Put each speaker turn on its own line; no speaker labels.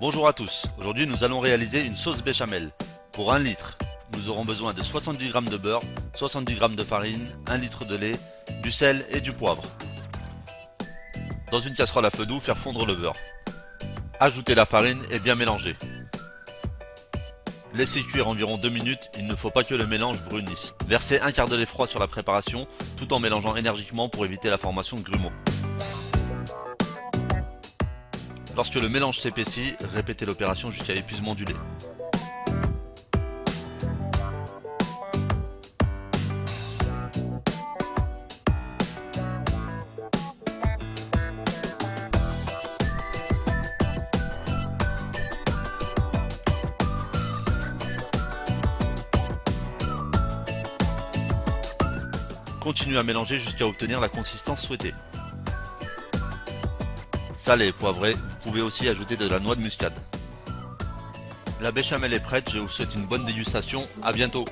Bonjour à tous, aujourd'hui nous allons réaliser une sauce béchamel. Pour 1 litre, nous aurons besoin de 70 g de beurre, 70 g de farine, 1 litre de lait, du sel et du poivre. Dans une casserole à feu doux, faire fondre le beurre. Ajouter la farine et bien mélanger. Laissez cuire environ 2 minutes, il ne faut pas que le mélange brunisse. Versez un quart de lait froid sur la préparation, tout en mélangeant énergiquement pour éviter la formation de grumeaux. Lorsque le mélange s'épaissit, répétez l'opération jusqu'à épuisement du lait. Continuez à mélanger jusqu'à obtenir la consistance souhaitée. Salé et poivré, pouvez aussi ajouter de la noix de muscade. La béchamel est prête, je vous souhaite une bonne dégustation, à bientôt